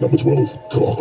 Number 12, clock.